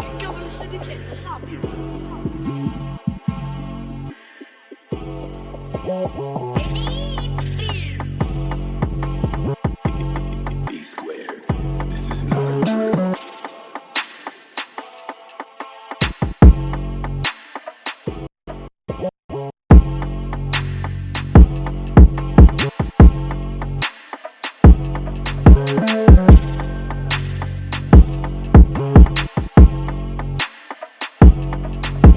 Che cavolo stai dicendo, sabbia? Sabbia.